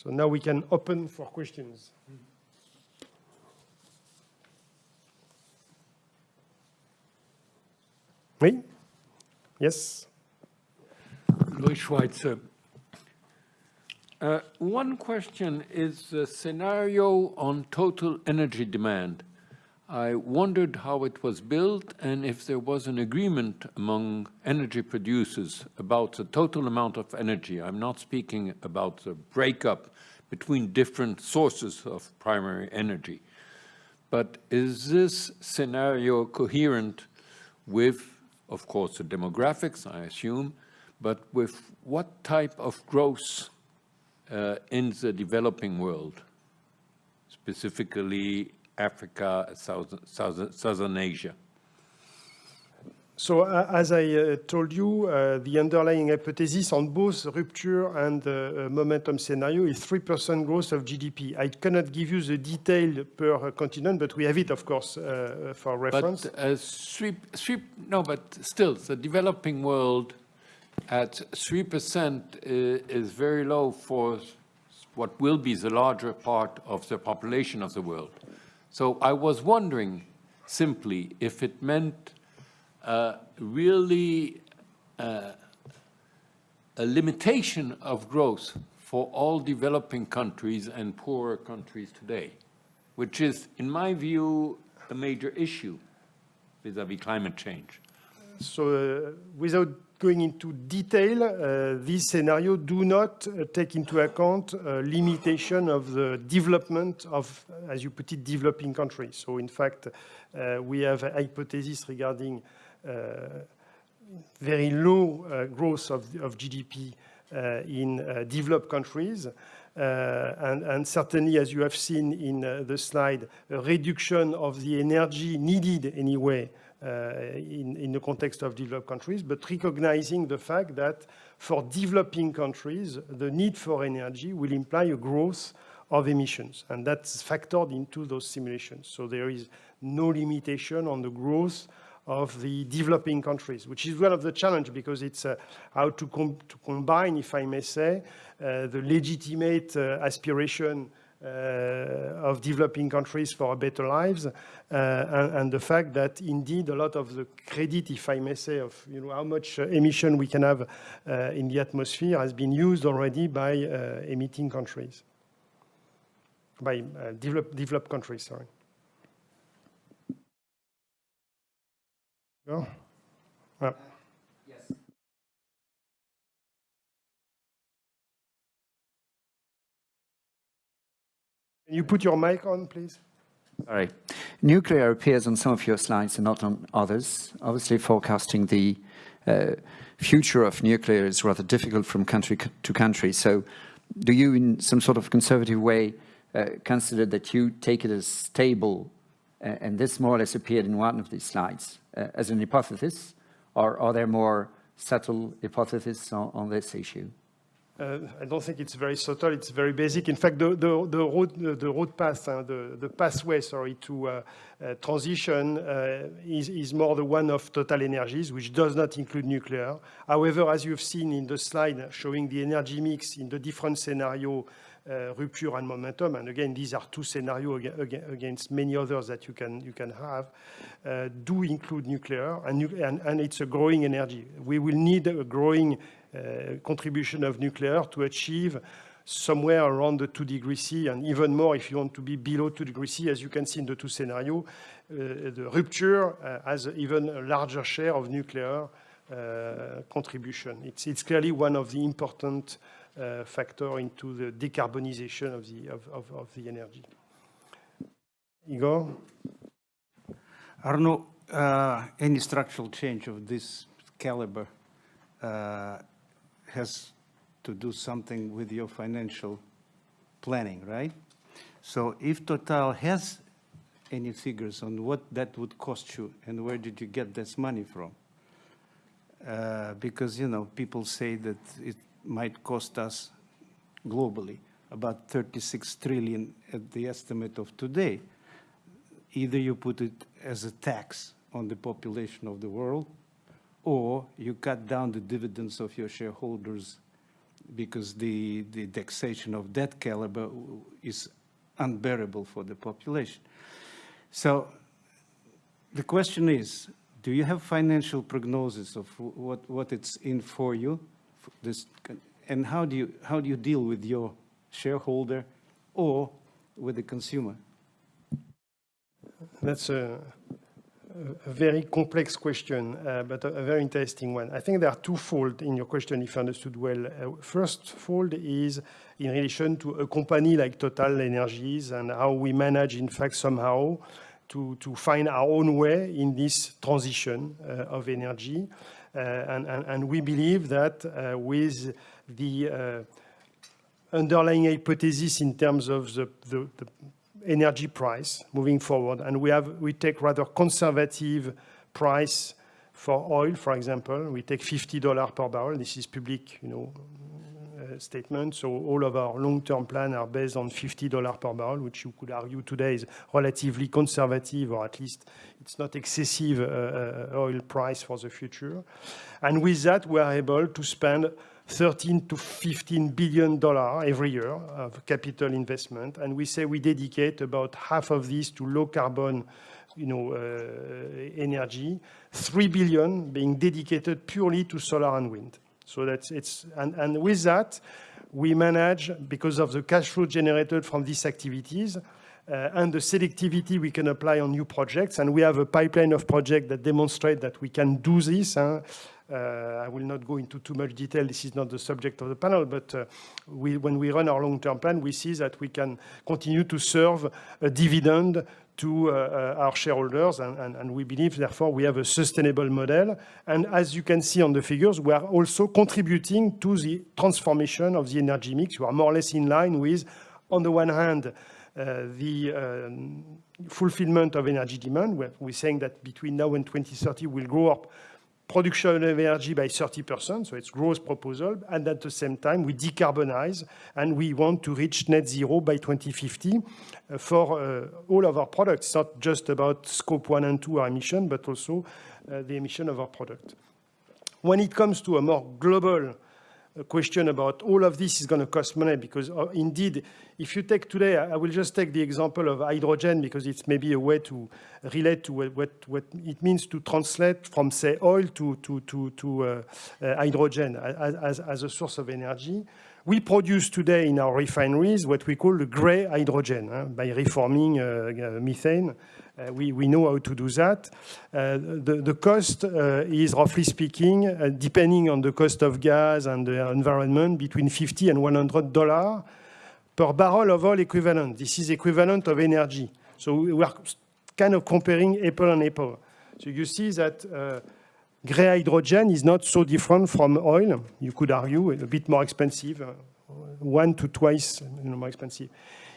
So now we can open for questions. Oui? Yes? Louis Schweitzer. Uh, one question is the scenario on total energy demand. I wondered how it was built and if there was an agreement among energy producers about the total amount of energy. I'm not speaking about the breakup between different sources of primary energy. But is this scenario coherent with, of course, the demographics, I assume, but with what type of growth uh, in the developing world, specifically Africa, South, South, Southern Asia? So uh, as I uh, told you, uh, the underlying hypothesis on both rupture and uh, uh, momentum scenario is 3% growth of GDP. I cannot give you the detail per continent, but we have it, of course, uh, for reference. But three, three, no, but still, the developing world at 3% is very low for what will be the larger part of the population of the world. So I was wondering simply if it meant uh, really uh, a limitation of growth for all developing countries and poorer countries today, which is, in my view, a major issue vis-à-vis -vis climate change. So uh, without going into detail, uh, these scenarios do not uh, take into account uh, limitation of the development of, as you put it, developing countries. So in fact, uh, we have a hypothesis regarding uh, very low uh, growth of, of GDP in developed countries. And, and, certainly, as you have seen in the slide, a reduction of the energy needed anyway uh, in, in the context of developed countries, but recognizing the fact that for developing countries, the need for energy will imply a growth of emissions, and that's factored into those simulations. So there is no limitation on the growth of the developing countries, which is one of the challenge because it's uh, how to, com to, combine, if I may say, uh, the legitimate uh, aspiration uh, of developing countries for better lives uh, and, and, the fact that indeed a lot of the credit, if I may say, of you know, how much uh, emission we can have in the atmosphere has been used already by emitting countries, by develop, developed countries, sorry. Go. Can you put your mic on, please? Sorry. Nuclear appears on some of your slides and not on others. Obviously, forecasting the uh, future of nuclear is rather difficult from country to country. So do you, in some sort of conservative way, uh, consider that you take it as stable, uh, and this more or less appeared in one of these slides, uh, as an hypothesis, or are there more subtle hypotheses on, on this issue? Uh, I don't think it's very subtle. It's very basic. In fact, the, the, the road, the road path, uh, the, the pathway, sorry, to uh, uh transition uh, is, is more the one of Total Energies, which does not include nuclear. However, as you've seen in the slide showing the energy mix in the different scenario, uh, rupture and momentum, and again, these are two scenarios against many others that you can you can have, do include nuclear, and, and, and it's a growing energy. We will need a growing contribution of nuclear to achieve somewhere around the 2 degrees C, and even more if you want to be below 2 degrees C, as you can see in the two scenarios. Uh, the rupture uh, has even a larger share of nuclear uh, contribution. It's, it's, clearly one of the important uh, factor into the decarbonization of the, of, of, of the energy. Igor? Uh, any structural change of this caliber uh, has to do something with your financial planning, right? So if Total has any figures on what that would cost you and where did you get this money from? Uh, because, you know, people say that it might cost us globally about 36 trillion at the estimate of today. Either you put it as a tax on the population of the world or you cut down the dividends of your shareholders because the, the taxation of that caliber is unbearable for the population. So the question is, do you have financial prognosis of what, what it's in for you? This, and how do, you, how do you deal with your shareholder or with the consumer? That's a, a very complex question, uh, but a, a, very interesting one. I think there are twofold in your question, if I understood well. Uh, first fold is in relation to a company like Total Energies and how we manage, in fact, somehow to, to find our own way in this transition uh, of energy. Uh, and, and, and, we believe that uh, with the uh, underlying hypothesis in terms of the, the, the energy price moving forward. And we, have, we take rather conservative price for oil, for example. We take $50 per barrel. This is public, you know, statement. So all of our long-term plan are based on $50 per barrel, which you could argue today is relatively conservative, or at least it's not excessive uh, uh oil price for the future. And with that, we are able to spend 13 to 15 billion dollars every year of capital investment. And we say we dedicate about half of this to low carbon you know, uh, energy, 3 billion being dedicated purely to solar and wind. So that's it's, and, and with that, we manage, because of the cash flow generated from these activities, uh, and the selectivity we can apply on new projects. And we have a pipeline of projects that demonstrate that we can do this. Huh? Uh, I will not go into too much detail. This is not the subject of the panel, but uh, we, when we run our long-term plan, we see that we can continue to serve a dividend to uh, our shareholders, and, and, and, we believe, therefore, we have a sustainable model. And as you can see on the figures, we are also contributing to the transformation of the energy mix. We are more or less in line with, on the one hand, uh, the um, fulfillment of energy demand. We're, we're saying that between now and 2030, we'll grow up production of energy by 30%, so it's growth proposal, and at the same time, we decarbonize, and we want to reach net zero by 2050 uh, for uh, all of our products. It's not just about scope one and two, our emission, but also uh, the emission of our product. When it comes to a more global question about all of this is going to cost money because uh, indeed, if you take today, I will just take the example of hydrogen because it's maybe a way to relate to what, what, what it means to translate from, say, oil to, to, to, to uh, uh, hydrogen as, as a source of energy. We produce today in our refineries what we call the gray hydrogen uh, by reforming uh, methane uh, we, we know how to do that. Uh, the, the cost uh, is, roughly speaking, depending on the cost of gas and the environment, between 50 and 100 dollars per barrel of oil equivalent. This is equivalent of energy. So we are kind of comparing apple and apple. So you see that uh, gray hydrogen is not so different from oil. You could argue a bit more expensive, uh, one to twice you know, more expensive.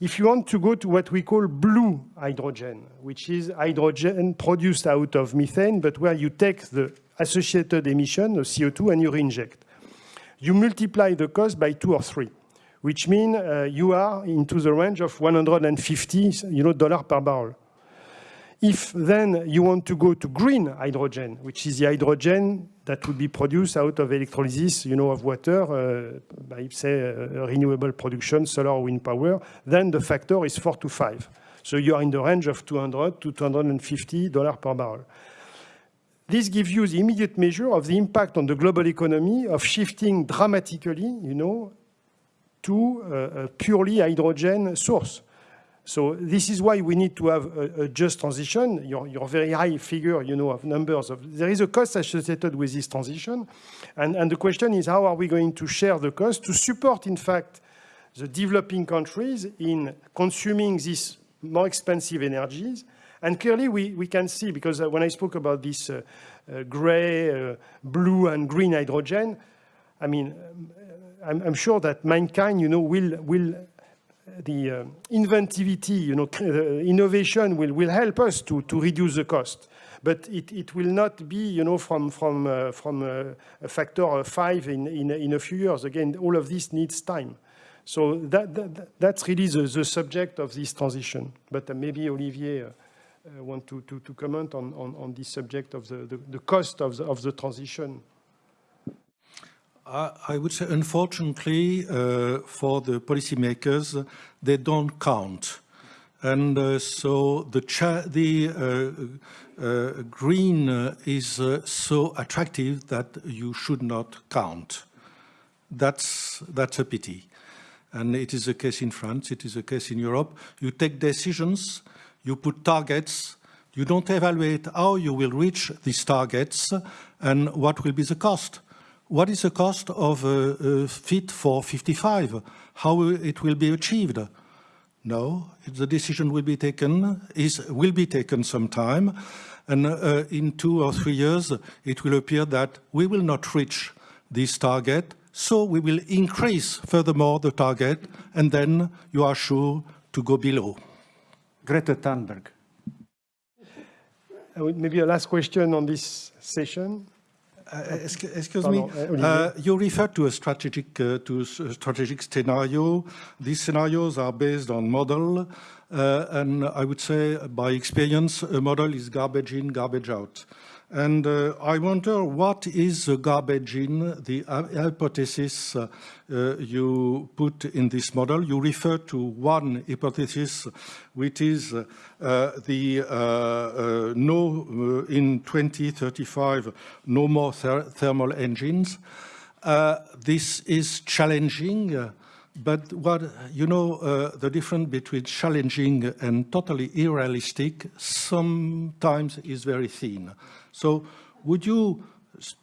If you want to go to what we call blue hydrogen, which is hydrogen produced out of methane, but where you take the associated emission, the CO2, and you reinject. You multiply the cost by two or three, which means uh, you are into the range of 150 you know, dollar per barrel. If then you want to go to green hydrogen, which is the hydrogen that would be produced out of electrolysis, you know, of water uh, by, say, uh, renewable production, solar wind power, then the factor is four to five. So you are in the range of 200 to 250 dollars per barrel. This gives you the immediate measure of the impact on the global economy of shifting dramatically, you know, to a purely hydrogen source. So this is why we need to have a, a just transition. Your, your, very high figure, you know, of numbers of there is a cost associated with this transition, and, and the question is how are we going to share the cost to support, in fact, the developing countries in consuming these more expensive energies. And clearly, we, we can see because uh, when I spoke about this uh, uh, gray, uh, blue, and green hydrogen, I mean, um, I'm, I'm sure that mankind, you know, will will the uh, inventivity, you know, uh, innovation will, will help us to, to reduce the cost. But it, it will not be, you know, from, from, uh, from uh, a factor of five in, in, in a few years. Again, all of this needs time. So that, that that's really the, the subject of this transition. But uh, maybe Olivier uh, want to, to, to comment on, on, on this subject of the, the, the cost of the, of the transition. I, would say, unfortunately, uh, for the policymakers, they don't count. And uh, so the, the uh, uh, green uh, is uh, so attractive that you should not count. That's, that's a pity. And it is a case in France, it is a case in Europe. You take decisions, you put targets, you don't evaluate how you will reach these targets and what will be the cost. What is the cost of a, a Fit for 55? How it will be achieved? No, the decision will be taken, is, will be taken sometime, and uh, in two or three years, it will appear that we will not reach this target, so we will increase furthermore the target, and then you are sure to go below. Greta Thunberg. Uh, Maybe a last question on this session. Uh, excuse, Pardon, me, uh, uh, you referred to a strategic uh, to strategic scenario. These scenarios are based on model, uh, and I would say by experience, a model is garbage in, garbage out. And uh, I wonder what is the garbage in, the hy- hypothesis uh, uh, you put in this model. You refer to one hypothesis, which is uh, the uh, uh, no, in 2035, no more ther thermal engines. This is challenging, but what, you know, uh, the difference between challenging and totally unrealistic sometimes is very thin. So would you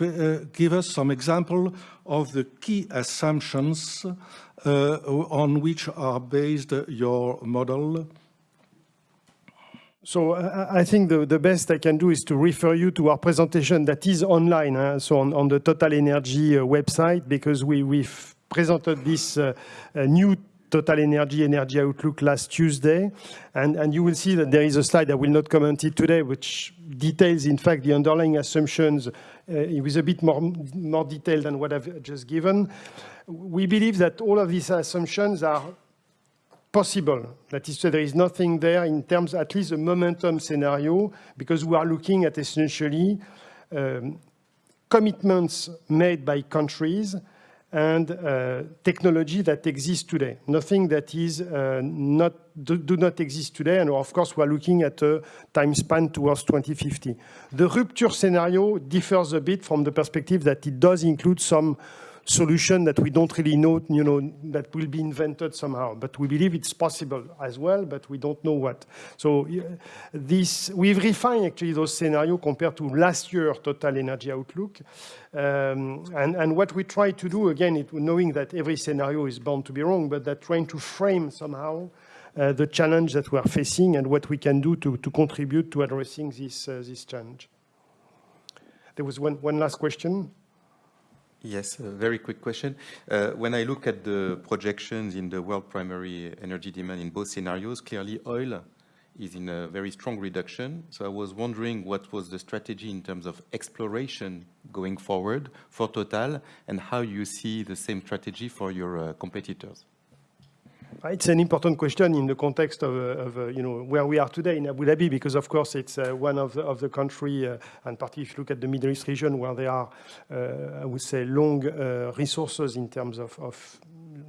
uh, give us some example of the key assumptions uh, on which are based your model? So I I think the, the best I can do is to refer you to our presentation that is online, huh? so on, on the Total Energy uh, website, because we, we've presented this uh, new Total Energy Energy Outlook last Tuesday. And, and you will see that there is a slide, I will not comment it today, which details, in fact, the underlying assumptions uh, with a bit more, more detail than what I've just given. We believe that all of these assumptions are possible. That is to say, there is nothing there in terms, at least a momentum scenario, because we are looking at essentially um, commitments made by countries and uh, technology that exists today. Nothing that is uh, not do, do not exist today, and of course we are looking at a time span towards 2050. The rupture scenario differs a bit from the perspective that it does include some solution that we don't really know, you know, that will be invented somehow. But we believe it's possible as well, but we don't know what. So uh, this, we've refined actually those scenarios compared to last year Total Energy Outlook. Um, and, and what we try to do, again, it, knowing that every scenario is bound to be wrong, but that trying to frame somehow uh, the challenge that we are facing and what we can do to, to contribute to addressing this, uh, this challenge. There was one, one last question. Yes, a very quick question. Uh, When I look at the projections in the world primary energy demand in both scenarios, clearly oil is in a very strong reduction. So I was wondering what was the strategy in terms of exploration going forward for Total, and how you see the same strategy for your uh, competitors? It's an important question in the context of, uh, of you know, where we are today in Abu Dhabi, because of course it's uh, one of the, of the country, uh, and particularly if you look at the Middle East region, where there are, uh, I would say, long resources in terms of, of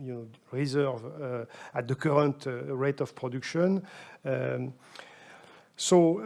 you know, reserve at the current rate of production. Um, so, uh,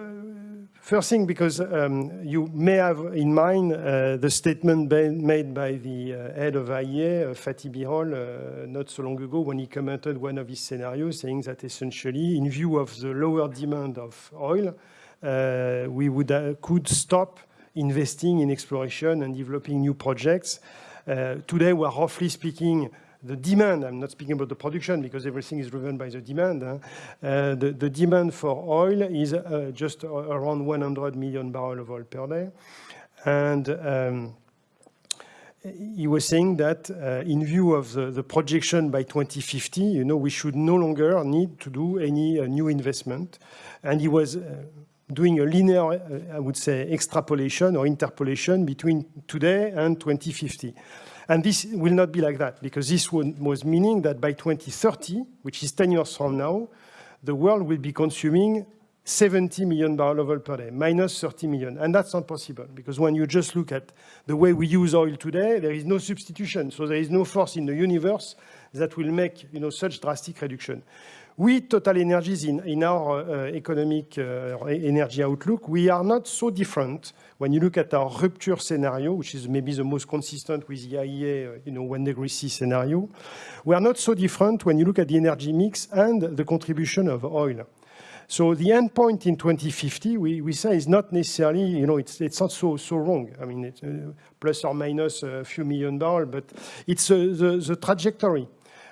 first thing, because um, you may have in mind uh, the statement made by the uh, head of IEA, uh, Fatih Birol, uh, not so long ago, when he commented one of his scenarios, saying that essentially, in view of the lower demand of oil, uh, we would could stop investing in exploration and developing new projects. Today, we are roughly speaking the demand, I'm not speaking about the production because everything is driven by the demand. huh? Uh, the, the demand for oil is uh, just around 100 million barrels of oil per day. And um, he was saying that uh, in view of the, the projection by 2050, you know, we should no longer need to do any uh, new investment. And he was uh, doing a linear, uh, I would say, extrapolation or interpolation between today and 2050. And this will not be like that, because this was meaning that by 2030, which is 10 years from now, the world will be consuming 70 million barrel of oil per day, minus 30 million. And that's not possible because when you just look at the way we use oil today, there is no substitution. So there is no force in the universe that will make you know, such drastic reduction. We, Total Energies, in, in our uh, economic uh, energy outlook, we are not so different when you look at our rupture scenario, which is maybe the most consistent with the IEA, uh, you know, one degree C scenario. We are not so different when you look at the energy mix and the contribution of oil. So the endpoint in 2050, we, we say is not necessarily, you know, it's, it's not so, so wrong. I mean, it's uh, plus or minus a few million barrels, but it's uh, the, the trajectory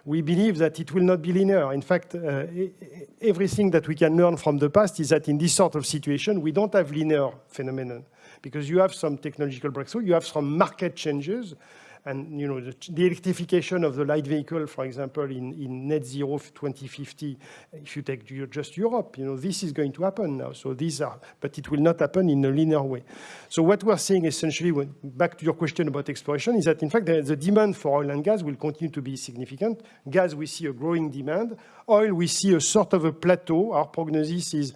we believe that it will not be linear. In fact, uh, everything that we can learn from the past is that in this sort of situation, we don't have linear phenomenon because you have some technological breakthrough, you have some market changes, and you know the, the, electrification of the light vehicle, for example, in, in net zero 2050, if you take just Europe, you know this is going to happen now. So these are, but it will not happen in a linear way. So what we're seeing essentially, when, back to your question about exploration, is that in fact the, the demand for oil and gas will continue to be significant. Gas, we see a growing demand. Oil, we see a sort of a plateau. Our prognosis is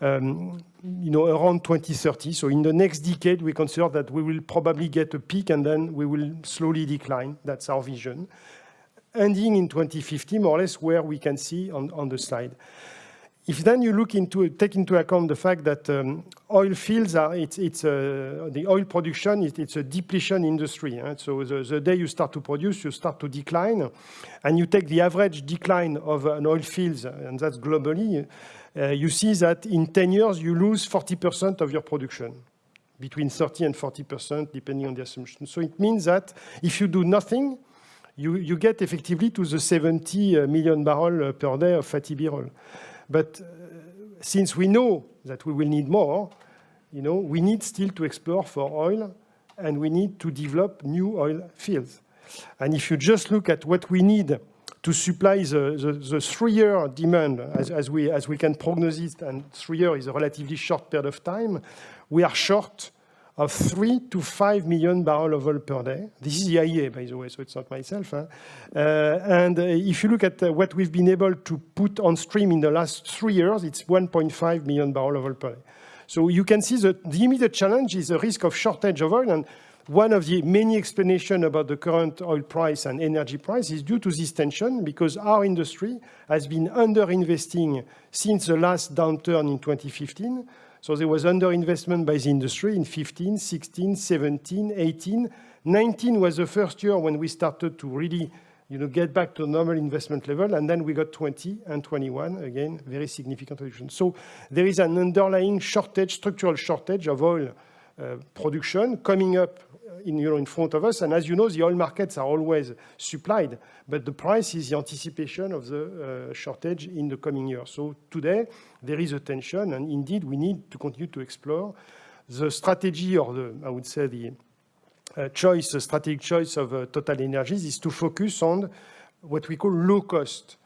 um, you know, around 2030. So in the next decade, we consider that we will probably get a peak and then we will slowly decline. That's our vision. Ending in 2050, more or less where we can see on, on the slide. If then you look into, take into account the fact that um, oil fields are, it's, it's uh, the oil production, it, it's a depletion industry. Right? So the, the, day you start to produce, you start to decline. And you take the average decline of an oil fields, and that's globally, uh, you see that in 10 years, you lose 40% of your production, between 30 and 40%, depending on the assumption. So it means that if you do nothing, you, you get effectively to the 70 uh, million barrel per day of Fatih Birol. But uh, since we know that we will need more, you know, we need still to explore for oil and we need to develop new oil fields. And if you just look at what we need to supply the, the, the three-year demand, as, as, we, as we can prognose and three years is a relatively short period of time, we are short of three to five million barrel of oil per day. This is the IEA, by the way, so it's not myself. Huh? Uh, and uh, if you look at uh, what we've been able to put on stream in the last three years, it's 1.5 million barrel of oil per day. So you can see that the immediate challenge is the risk of shortage of oil. And one of the many explanations about the current oil price and energy price is due to this tension because our industry has been underinvesting since the last downturn in 2015. So there was underinvestment by the industry in 15, 16, 17, 18. 19 was the first year when we started to really you know, get back to normal investment level, and then we got 20 and 21, again, very significant reduction. So there is an underlying shortage, structural shortage of oil uh, production coming up in, you know, in front of us. And as you know, the oil markets are always supplied, but the price is the anticipation of the uh, shortage in the coming years. So today, there is a tension, and indeed, we need to continue to explore the strategy or the, I would say, the uh, choice, the strategic choice of uh, Total Energies is to focus on what we call low-cost uh,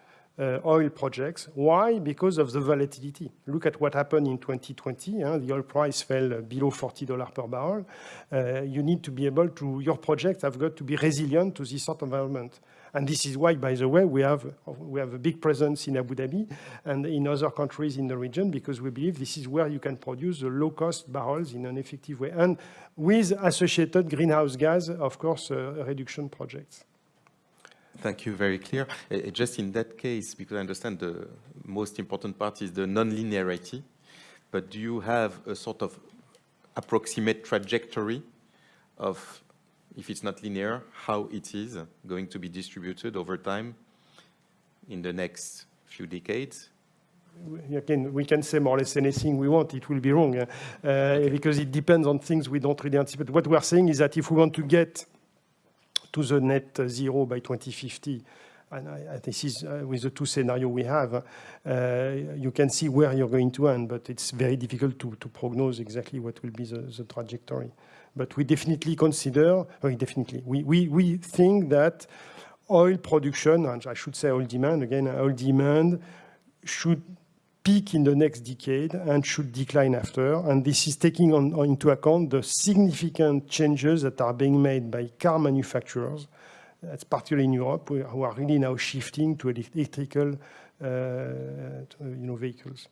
oil projects. Why? Because of the volatility. Look at what happened in 2020. Huh? The oil price fell below $40 per barrel. Uh, you need to be able to, your projects have got to be resilient to this sort of environment. And this is why, by the way, we have, we have a big presence in Abu Dhabi and in other countries in the region because we believe this is where you can produce the low-cost barrels in an effective way. And with associated greenhouse gas, of course, uh, reduction projects. Thank you, very clear. Uh, just in that case, because I understand the most important part is the non-linearity, but do you have a sort of approximate trajectory of, if it's not linear, how it is going to be distributed over time in the next few decades? Again, we can say more or less anything we want, it will be wrong, uh, because it depends on things we don't really anticipate. What we're saying is that if we want to get to the net zero by 2050. And I, I, this is uh, with the two scenario we have, uh, you can see where you're going to end, but it's very difficult to, to prognose exactly what will be the, the trajectory. But we definitely consider, very definitely, we, we, we think that oil production, and I should say oil demand, again, oil demand should peak in the next decade and should decline after. And this is taking on, on into account the significant changes that are being made by car manufacturers, that's particularly in Europe, who are really now shifting to electrical uh, you know, vehicles.